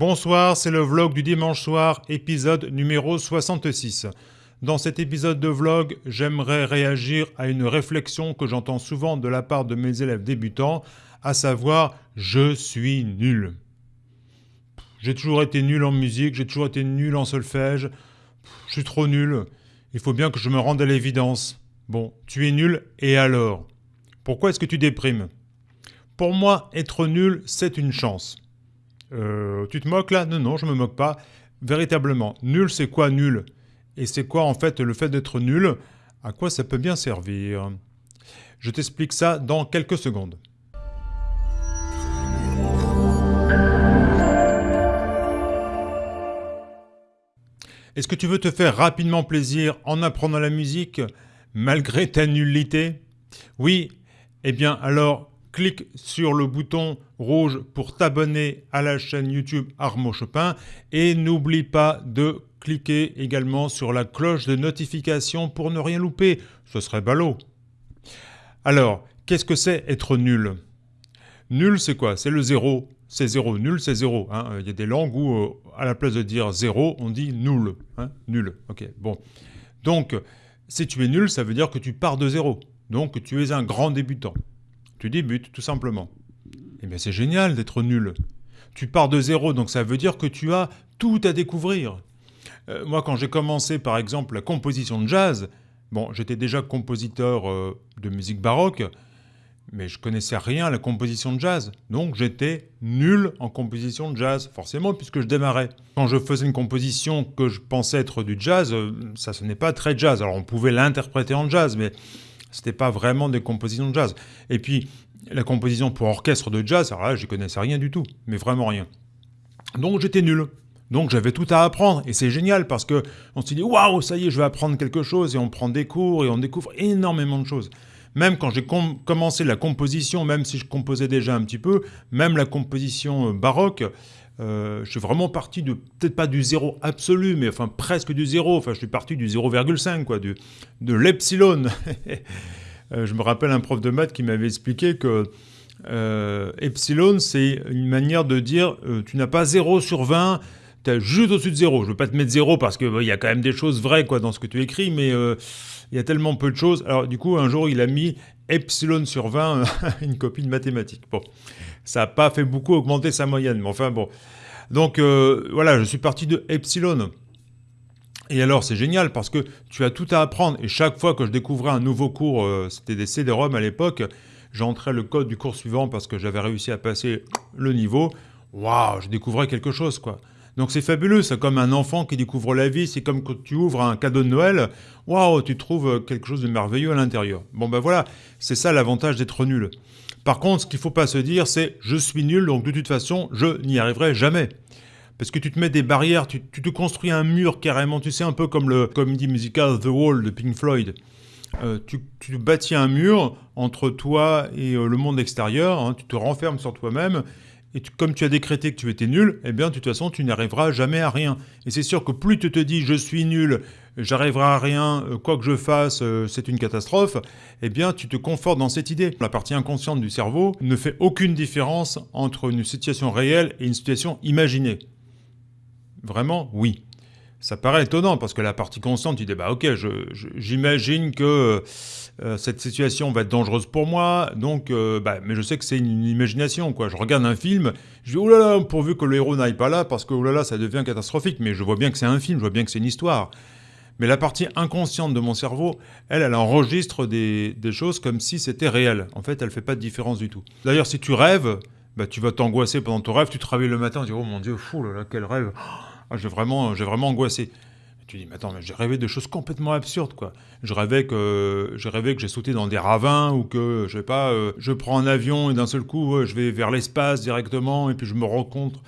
Bonsoir, c'est le vlog du dimanche soir, épisode numéro 66. Dans cet épisode de vlog, j'aimerais réagir à une réflexion que j'entends souvent de la part de mes élèves débutants, à savoir « je suis nul ». J'ai toujours été nul en musique, j'ai toujours été nul en solfège, je suis trop nul, il faut bien que je me rende à l'évidence. Bon, tu es nul, et alors? Pourquoi est-ce que tu déprimes? Pour moi, être nul, c'est une chance. Euh, tu te moques là? Non, non, je me moque pas. Véritablement, nul, c'est quoi nul? Et c'est quoi en fait le fait d'être nul? À quoi ça peut bien servir? Je t'explique ça dans quelques secondes. Est-ce que tu veux te faire rapidement plaisir en apprenant la musique malgré ta nullité? Oui. Eh bien alors, clique sur le bouton rouge pour t'abonner à la chaîne YouTube Armo Chopin et n'oublie pas de cliquer également sur la cloche de notification pour ne rien louper, ce serait ballot. Alors, qu'est-ce que c'est être nul? Nul, c'est quoi? C'est le zéro. C'est zéro. Nul, c'est zéro. Hein. Il y a des langues où, euh, à la place de dire zéro, on dit nul. Hein. Nul. Ok, bon. Donc, si tu es nul, ça veut dire que tu pars de zéro. Donc, tu es un grand débutant. Tu débutes, tout simplement. Eh bien, c'est génial d'être nul. Tu pars de zéro, donc ça veut dire que tu as tout à découvrir. Euh, moi, quand j'ai commencé, par exemple, la composition de jazz, bon, j'étais déjà compositeur euh, de musique baroque, mais je connaissais rien à la composition de jazz. Donc j'étais nul en composition de jazz, forcément, puisque je démarrais. Quand je faisais une composition que je pensais être du jazz, euh, ça ce n'est pas très jazz. Alors on pouvait l'interpréter en jazz, mais c'était pas vraiment des compositions de jazz. Et puis, la composition pour orchestre de jazz, alors là, je connaissais rien du tout, mais vraiment rien. Donc j'étais nul. Donc j'avais tout à apprendre, et c'est génial parce que on se dit waouh, ça y est, je vais apprendre quelque chose, et on prend des cours, et on découvre énormément de choses. Même quand j'ai commencé la composition, même si je composais déjà un petit peu, même la composition euh, baroque, euh, je suis vraiment parti de, peut-être pas du zéro absolu, mais enfin presque du zéro. Enfin, je suis parti du 0,5, quoi, de l'epsilon. Euh, je me rappelle un prof de maths qui m'avait expliqué que euh, epsilon, c'est une manière de dire tu n'as pas 0 sur 20, tu es juste au-dessus de 0. Je ne veux pas te mettre 0 parce qu'il y a quand même des choses vraies quoi, dans ce que tu écris, mais il y a tellement peu de choses. Alors du coup, un jour, il a mis epsilon sur 20, une copie de mathématiques. Bon, ça n'a pas fait beaucoup augmenter sa moyenne, mais enfin bon. Donc euh, voilà, je suis parti de epsilon. Et alors, c'est génial parce que tu as tout à apprendre. Et chaque fois que je découvrais un nouveau cours, euh, c'était des CD-ROM à l'époque, j'entrais le code du cours suivant parce que j'avais réussi à passer le niveau. Waouh, je découvrais quelque chose, quoi. Donc c'est fabuleux, c'est comme un enfant qui découvre la vie, c'est comme quand tu ouvres un cadeau de Noël, waouh, tu trouves quelque chose de merveilleux à l'intérieur. Bon ben voilà, c'est ça l'avantage d'être nul. Par contre, ce qu'il ne faut pas se dire, c'est je suis nul, donc de toute façon, je n'y arriverai jamais. Parce que tu te mets des barrières, tu, te construis un mur carrément, tu sais, un peu comme le comédie musical The Wall de Pink Floyd. Euh, tu, tu, bâtis un mur entre toi et euh, le monde extérieur, hein, tu te renfermes sur toi-même, et comme tu as décrété que tu étais nul, eh bien, de toute façon, tu n'arriveras jamais à rien. Et c'est sûr que plus tu te dis « je suis nul, j'arriverai à rien, euh, quoi que je fasse, euh, c'est une catastrophe », eh bien, tu te confortes dans cette idée. La partie inconsciente du cerveau ne fait aucune différence entre une situation réelle et une situation imaginée. Vraiment, oui. Ça paraît étonnant parce que la partie consciente, tu dis, bah ok, j'imagine que euh, cette situation va être dangereuse pour moi, donc, euh, bah, mais je sais que c'est une, imagination, quoi. Je regarde un film, je dis, oh là là, pourvu que le héros n'aille pas là, parce que oh là là, ça devient catastrophique, mais je vois bien que c'est un film, je vois bien que c'est une histoire. Mais la partie inconsciente de mon cerveau, elle, elle enregistre des, choses comme si c'était réel. En fait, elle fait pas de différence du tout. D'ailleurs, si tu rêves, bah, tu vas t'angoisser pendant ton rêve, tu te réveilles le matin, tu dis, oh mon Dieu, fou, là, là quel rêve ah, j'ai vraiment, vraiment angoissé. tu dis, mais attends, mais j'ai rêvé de choses complètement absurdes, quoi. Je rêvais que j'ai rêvé que j'ai sauté dans des ravins ou que, je sais pas, euh, je prends un avion et d'un seul coup, je vais vers l'espace directement et puis je me rends compte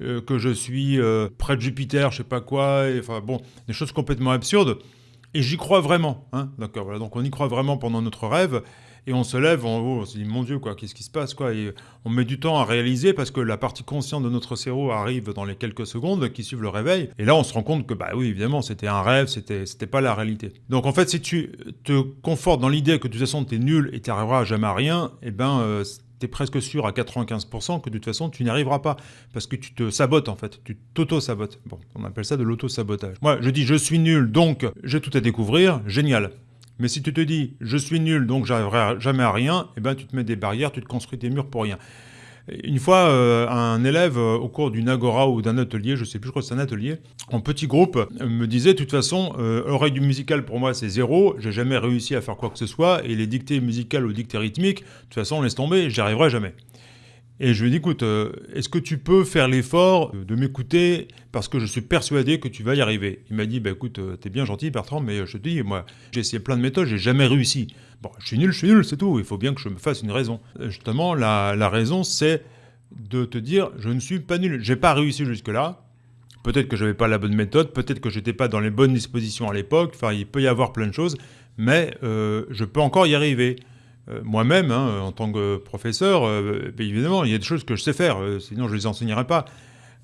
euh, que je suis euh, près de Jupiter, je sais pas quoi. enfin bon, des choses complètement absurdes. Et j'y crois vraiment. Hein, D'accord, voilà. Donc on y croit vraiment pendant notre rêve et on se lève, on, se dit mon Dieu quoi, qu'est-ce qui se passe quoi Et on met du temps à réaliser parce que la partie consciente de notre cerveau arrive dans les quelques secondes qui suivent le réveil. Et là, on se rend compte que bah oui, évidemment, c'était un rêve, c'était pas la réalité. Donc en fait, si tu te confortes dans l'idée que de toute façon es nul et tu n'arriveras jamais à rien, eh ben euh, tu es presque sûr à 95% que de toute façon, tu n'y arriveras pas. Parce que tu te sabotes en fait, tu t'auto-sabotes. Bon, on appelle ça de l'auto-sabotage. Moi, je dis je suis nul, donc j'ai tout à découvrir, génial. Mais si tu te dis je suis nul, donc j'arriverai jamais à rien, eh ben tu te mets des barrières, tu te construis des murs pour rien. Une fois, euh, un élève euh, au cours d'une agora ou d'un atelier, je sais plus, je crois que c'est un atelier, en petit groupe, euh, me disait de toute façon, oreille du musical pour moi c'est zéro, j'ai jamais réussi à faire quoi que ce soit, et les dictées musicales ou dictées rythmiques, de toute façon laisse tomber, j'y arriverai jamais. Et je lui ai dit, écoute, euh, est-ce que tu peux faire l'effort de m'écouter parce que je suis persuadé que tu vas y arriver? Il m'a dit, bah écoute, euh, t'es bien gentil Bertrand, mais je te dis, moi, j'ai essayé plein de méthodes, j'ai jamais réussi. Bon, je suis nul, je suis nul, c'est tout, il faut bien que je me fasse une raison. Euh, justement, la, la raison, c'est de te dire, je ne suis pas nul, j'ai pas réussi jusque-là, peut-être que je n'avais pas la bonne méthode, peut-être que j'étais pas dans les bonnes dispositions à l'époque, enfin, il peut y avoir plein de choses, mais je peux encore y arriver. Euh, moi-même, hein, en tant que professeur, euh, évidemment, il y a des choses que je sais faire, euh, sinon je ne les enseignerais pas.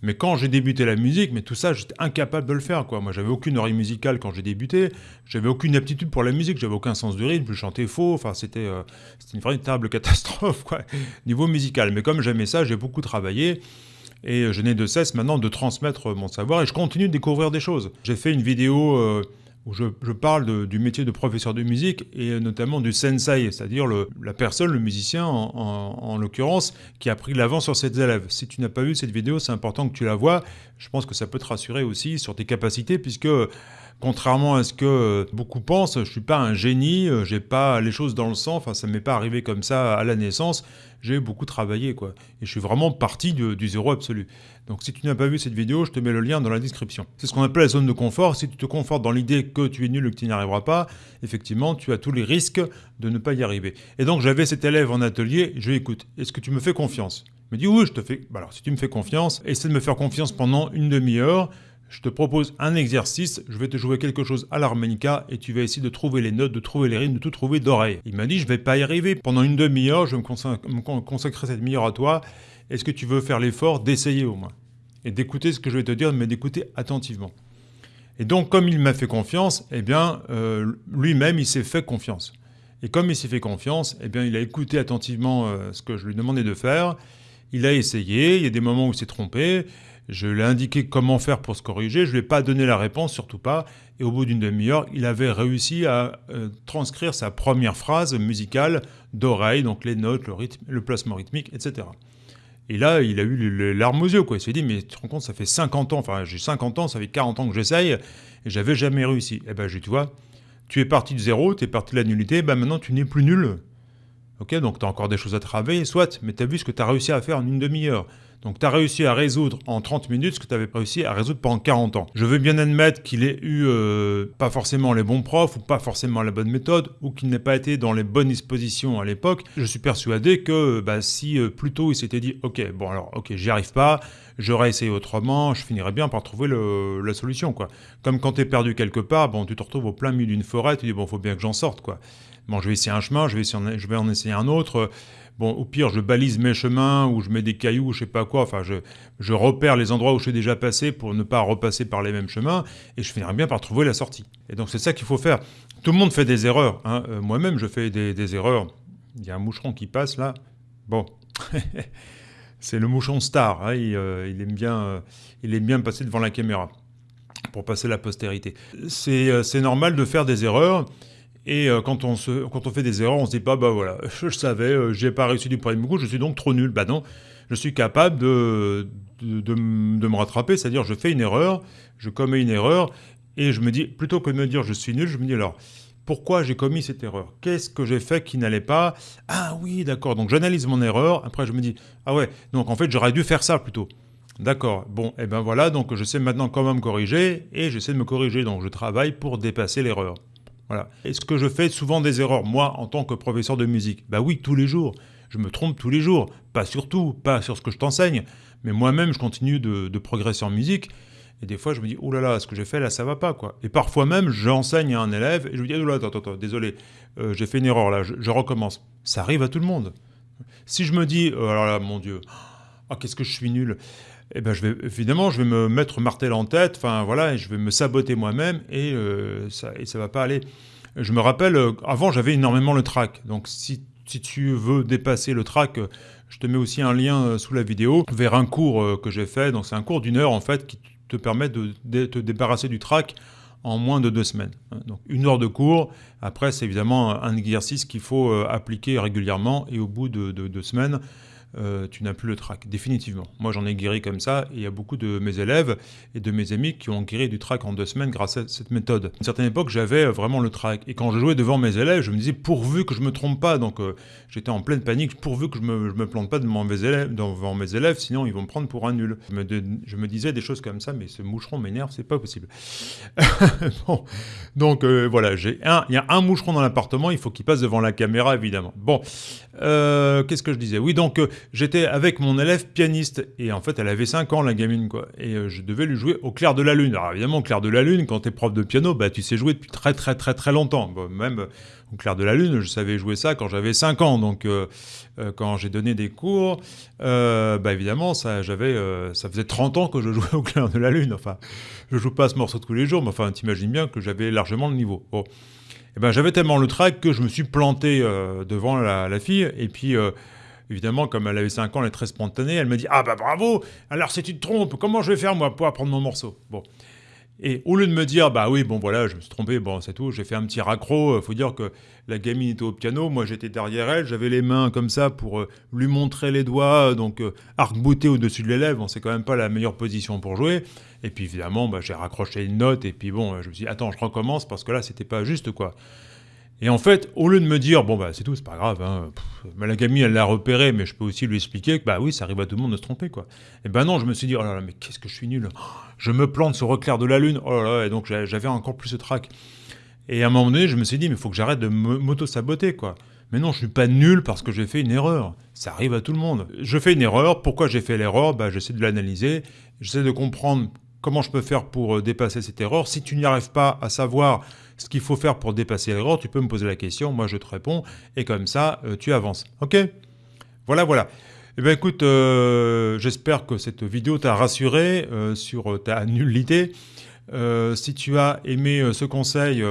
Mais quand j'ai débuté la musique, mais tout ça, j'étais incapable de le faire. Quoi. Moi, j'avais aucune oreille musicale quand j'ai débuté. J'avais aucune aptitude pour la musique. J'avais aucun sens du rythme. Je chantais faux. Enfin, c'était une véritable catastrophe, quoi, niveau musical. Mais comme j'aimais ça, j'ai beaucoup travaillé. Et je n'ai de cesse maintenant de transmettre mon savoir. Et je continue de découvrir des choses. J'ai fait une vidéo où je, parle du métier de professeur de musique et notamment du sensei, c'est-à-dire la personne, le musicien en, l'occurrence, qui a pris l'avant sur ses élèves. Si tu n'as pas vu cette vidéo, c'est important que tu la vois. Je pense que ça peut te rassurer aussi sur tes capacités, puisque contrairement à ce que beaucoup pensent, je suis pas un génie, j'ai pas les choses dans le sang, enfin ça m'est pas arrivé comme ça à la naissance j'ai beaucoup travaillé, quoi. Et je suis vraiment parti du, zéro absolu. Donc si tu n'as pas vu cette vidéo, je te mets le lien dans la description. C'est ce qu'on appelle la zone de confort. Si tu te confortes dans l'idée que tu es nul et que tu n'y arriveras pas, effectivement, tu as tous les risques de ne pas y arriver. Et donc j'avais cet élève en atelier, je lui écoute, est-ce que tu me fais confiance? Il me dit oui, je te fais. Bah alors si tu me fais confiance, essaie de me faire confiance pendant une demi-heure je te propose un exercice, je vais te jouer quelque chose à l'harmonica et tu vas essayer de trouver les notes, de trouver les rythmes, de tout trouver d'oreille. Il m'a dit, je vais pas y arriver. Pendant une demi-heure, je vais me consacrer cette demi-heure à toi. Est-ce que tu veux faire l'effort d'essayer au moins Et d'écouter ce que je vais te dire, mais d'écouter attentivement? Et donc, comme il m'a fait confiance, eh bien, euh, lui-même, il s'est fait confiance. Et comme il s'est fait confiance, eh bien, il a écouté attentivement euh, ce que je lui demandais de faire. Il a essayé, il y a des moments où il s'est trompé, je lui ai indiqué comment faire pour se corriger, je ne lui ai pas donné la réponse, surtout pas. Et au bout d'une demi-heure, il avait réussi à euh, transcrire sa première phrase musicale d'oreille, donc les notes, le rythme, le placement rythmique, etc. Et là, il a eu les larmes aux yeux, quoi. Il s'est dit, mais tu te rends compte, ça fait 50 ans, enfin j'ai 50 ans, ça fait 40 ans que j'essaye, et j'avais jamais réussi. Eh ben, je tu vois, tu es parti de zéro, tu es parti de la nullité, ben maintenant tu n'es plus nul. Ok, donc tu as encore des choses à travailler, soit, mais tu as vu ce que tu as réussi à faire en une demi-heure. Donc tu as réussi à résoudre en 30 minutes ce que tu avais réussi à résoudre pendant 40 ans. Je veux bien admettre qu'il ait eu euh, pas forcément les bons profs ou pas forcément la bonne méthode ou qu'il n'ait pas été dans les bonnes dispositions à l'époque. Je suis persuadé que bah, si euh, plus tôt il s'était dit ok bon alors ok j'y arrive pas, j'aurais essayé autrement, je finirais bien par trouver la solution quoi. Comme quand tu es perdu quelque part, bon tu te retrouves au plein milieu d'une forêt, tu dis bon faut bien que j'en sorte quoi. Bon je vais essayer un chemin, je vais, je vais en essayer un autre. Bon, au pire, je balise mes chemins ou je mets des cailloux, je sais pas quoi. Enfin, je, repère les endroits où je suis déjà passé pour ne pas repasser par les mêmes chemins et je finirai bien par trouver la sortie. Et donc, c'est ça qu'il faut faire. Tout le monde fait des erreurs. Hein. Euh, moi-même, je fais des, erreurs. Il y a un moucheron qui passe là. Bon. c'est le moucheron star. Hein. Euh, il, aime bien, euh, il aime bien passer devant la caméra pour passer la postérité. C'est normal de faire des erreurs. Et euh, quand, on se, quand on fait des erreurs, on se dit pas, bah voilà, je, savais, euh, j'ai pas réussi du premier coup, je suis donc trop nul. Bah non, je suis capable de, de, de, me rattraper, c'est-à-dire je fais une erreur, je commets une erreur, et je me dis, plutôt que de me dire je suis nul, je me dis alors, pourquoi j'ai commis cette erreur? Qu'est-ce que j'ai fait qui n'allait pas? Ah oui, d'accord, donc j'analyse mon erreur, après je me dis, ah ouais, donc en fait j'aurais dû faire ça plutôt. D'accord, bon, et eh ben voilà, donc je sais maintenant comment me corriger, et j'essaie de me corriger, donc je travaille pour dépasser l'erreur. Est-ce que je fais souvent des erreurs, moi, en tant que professeur de musique Bah oui, tous les jours. Je me trompe tous les jours. Pas sur tout, pas sur ce que je t'enseigne, mais moi-même, je continue de, progresser en musique. Et des fois, je me dis, oh là là, ce que j'ai fait là, ça va pas, quoi. Et parfois même, j'enseigne à un élève et je lui dis, oh là, attends, attends, désolé, euh, j'ai fait une erreur là, je, recommence. Ça arrive à tout le monde. Si je me dis, oh là là, mon Dieu, oh, qu'est-ce que je suis nul eh ben, je vais, évidemment, je vais me mettre martel en tête, enfin voilà, et je vais me saboter moi-même et, euh, ça, et ça va pas aller. Je me rappelle, euh, avant j'avais énormément le trac, donc si si tu veux dépasser le track, je te mets aussi un lien sous la vidéo vers un cours que j'ai fait. Donc c'est un cours d'une heure en fait qui te permet de, te débarrasser du track en moins de deux semaines. Donc une heure de cours, après c'est évidemment un exercice qu'il faut appliquer régulièrement et au bout de deux semaines, euh, tu n'as plus le trac, définitivement. Moi, j'en ai guéri comme ça, et il y a beaucoup de mes élèves et de mes amis qui ont guéri du trac en deux semaines grâce à cette méthode. À une certaine époque, j'avais vraiment le trac, et quand je jouais devant mes élèves, je me disais pourvu que je me trompe pas, donc euh, j'étais en pleine panique, pourvu que je me, me plante pas devant mes, élèves, devant mes élèves, sinon ils vont me prendre pour un nul. Je me, disais des choses comme ça, mais ce moucheron m'énerve, c'est pas possible. bon, donc euh, voilà, il y a un moucheron dans l'appartement, il faut qu'il passe devant la caméra, évidemment. Bon, qu'est-ce que je disais? Oui, donc j'étais avec mon élève pianiste, et en fait, elle avait 5 ans, la gamine, quoi. Et euh, je devais lui jouer au clair de la lune. Alors évidemment, au clair de la lune, quand t'es prof de piano, bah tu sais jouer depuis très très très très longtemps. même euh, au clair de la lune, je savais jouer ça quand j'avais 5 ans. Donc euh, quand j'ai donné des cours, bah évidemment, ça, j'avais, ça faisait 30 ans que je jouais au clair de la lune. Enfin, je joue pas ce morceau tous les jours, mais enfin, t'imagines bien que j'avais largement le niveau. Bon. Eh ben, j'avais tellement le track que je me suis planté devant la, fille, et puis Évidemment, comme elle avait 5 ans, elle est très spontanée. Elle me dit Ah bah bravo Alors si tu te trompes, comment je vais faire moi pour apprendre mon morceau? Bon. Et au lieu de me dire Bah oui, bon voilà, je me suis trompé, bon c'est tout, j'ai fait un petit raccro. Faut dire que la gamine était au piano, moi j'étais derrière elle, j'avais les mains comme ça pour euh, lui montrer les doigts, donc euh, arc-bouté au-dessus de l'élève, bon, c'est quand même pas la meilleure position pour jouer. Et puis évidemment, bah, j'ai raccroché une note, et puis bon, je me suis dit Attends, je recommence parce que là c'était pas juste quoi. Et en fait, au lieu de me dire, bon, bah, c'est tout, c'est pas grave, hein, gamine, elle l'a repéré, mais je peux aussi lui expliquer que, bah oui, ça arrive à tout le monde de se tromper, quoi. Et ben non, je me suis dit, oh là là, mais qu'est-ce que je suis nul. Je me plante sur reclair de la lune, oh là là, et donc j'avais encore plus ce trac. Et à un moment donné, je me suis dit, mais il faut que j'arrête de m'auto-saboter, quoi. Mais non, je suis pas nul parce que j'ai fait une erreur. Ça arrive à tout le monde. Je fais une erreur, pourquoi j'ai fait l'erreur? Bah, J'essaie de l'analyser, j'essaie de comprendre comment je peux faire pour euh, dépasser cette erreur. Si tu n'y arrives pas à savoir ce qu'il faut faire pour dépasser l'erreur, tu peux me poser la question, moi je te réponds, et comme ça, euh, tu avances. Ok? Voilà, voilà. Eh bien écoute, euh, j'espère que cette vidéo t'a rassuré sur ta nullité. si tu as aimé ce conseil,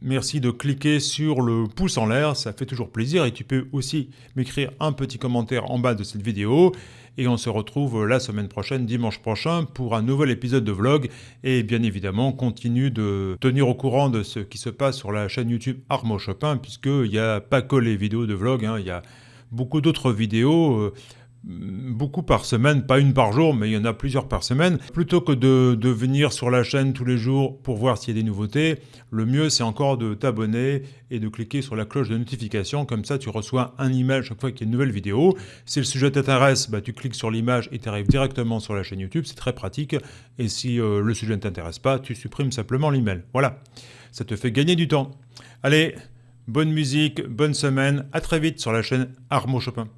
merci de cliquer sur le pouce en l'air, ça fait toujours plaisir. Et tu peux aussi m'écrire un petit commentaire en bas de cette vidéo. Et on se retrouve la semaine prochaine, dimanche prochain, pour un nouvel épisode de vlog. Et bien évidemment, continue de tenir au courant de ce qui se passe sur la chaîne YouTube Armo Chopin, puisqu'il n'y a pas que les vidéos de vlog, hein. il y a beaucoup d'autres vidéos. Euh, beaucoup par semaine, pas une par jour, mais il y en a plusieurs par semaine. Plutôt que de, venir sur la chaîne tous les jours pour voir s'il y a des nouveautés, le mieux c'est encore de t'abonner et de cliquer sur la cloche de notification, comme ça tu reçois un email chaque fois qu'il y a une nouvelle vidéo. Si le sujet t'intéresse, bah, tu cliques sur l'image et tu arrives directement sur la chaîne YouTube, c'est très pratique. Et si euh, le sujet ne t'intéresse pas, tu supprimes simplement l'email. Voilà, ça te fait gagner du temps. Allez, bonne musique, bonne semaine, à très vite sur la chaîne Armo Chopin.